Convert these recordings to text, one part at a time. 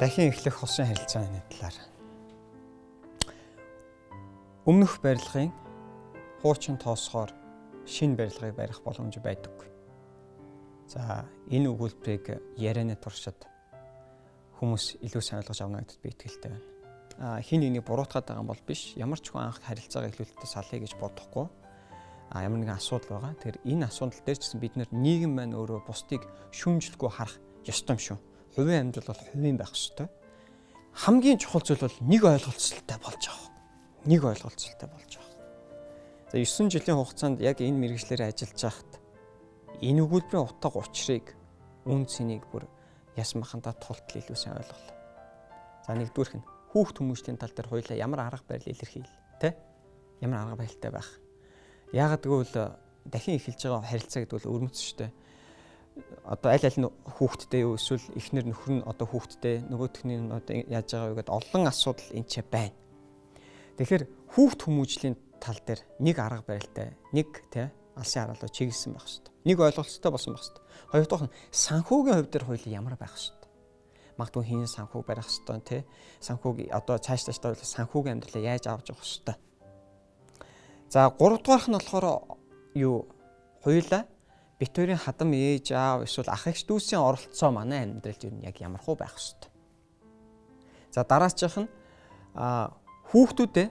дахин эхлэх хосын харилцааны талаар. Өмнөх барилгын хуучин тоосгоор шинэ барилгыг барих боломж байдаггүй. За энэ өгүүлбэрийг ярианы туршид хүмүүс илүү сайн ойлгож авна гэдэгт би итгэлтэй байна. А хин нэгнийг буруутгаад байгаа юм бол биш. Ямар ч хүн анх харилцаагаа эхлүүлэхдээ салъя гэж бодохгүй. А ямар нэгэн асуудал байгаа. Тэгэхээр энэ асуудал дээр ч гэсэн бид нийгэм маань өөрөө бусдыг шүмжлэхгүй харах ёстой юм шүү хувийн амьдрал бол хувийн байх ёстой. Хамгийн чухал зүйл бол нэг ойлголцолтой болж байгаа. Нэг ойлголцолтой болж байгаа. За 9 жилийн хугацаанд яг энэ мэрэгчлэр ажиллаж байхад энэ өгүүлбэрийн утга учирыг үн цэнийг бүр ясмахандаа тултал илүү сайн ойлголоо. За нэгдүгээрх нь хүүхд хүмүүжлийн тал дээр хоёлаа ямар арга барил илэрхийл тэ ямар арга барилтай байх. Яагаад гэвэл дахин эхэлж байгаа харилцаа гэдэг бол өрмөц шүү дээ одоо аль аль нь хүүхдтэй юу эсвэл эхнэр нөхөр нь одоо хүүхдтэй нөгөөтхний нь одоо яаж байгаа вэ гэдээ олон асуудал энэ ч байна. Тэгэхээр хүүхд хүмүүжлийн тал дээр нэг арга барилтай нэг тий алсын хараалуу чиглэсэн байх хэрэгтэй. Нэг ойлголцтой болсон байх хэрэгтэй. Хоёрдугаар нь санхүүгийн хувь дээр хоёул ямар байх хэрэгтэй. Магадгүй хин санхүү барих хэрэгтэй тий санхүүг одоо цааш цааш санхүүгийн амьдралаа яаж авч явах хэрэгтэй. За гуравдугаарх нь болохоор юу хоёулаа бит хоёрын хадам ээж аав эсвэл ах эгч дүүсийн оролцоо манай амьдралд юу яг ямар хөө байх хэвээр. За дараачих нь хүүхдүүдээ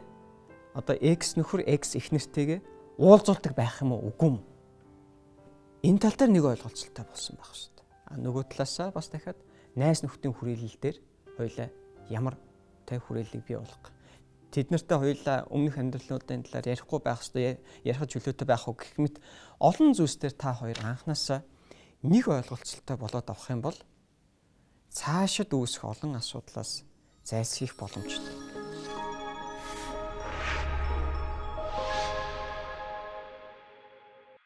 одоо X нөхөр X их нэртэйгээ уулзуулдаг байх юм уу үгүй юм. Энэ тал дээр нэг ойлголцолтой болсон байх хэвээр. А нөгөө талаасаа бас дахиад найс нөхдийн хүрээлэл дээр хоёлаа ямар тай хүрээллийг бий болгох тэд нартай хоёулаа өмнөх амьдралуудын талаар ярихгүй байх хэвээр ярих чөлөөтэй байх уу гэх мэт олон зүйлсээр та хоёр анханасаа нэг ойлголцолтой болоод авах юм бол цаашид үүсэх олон асуудлаас зайлсхийх боломжтой.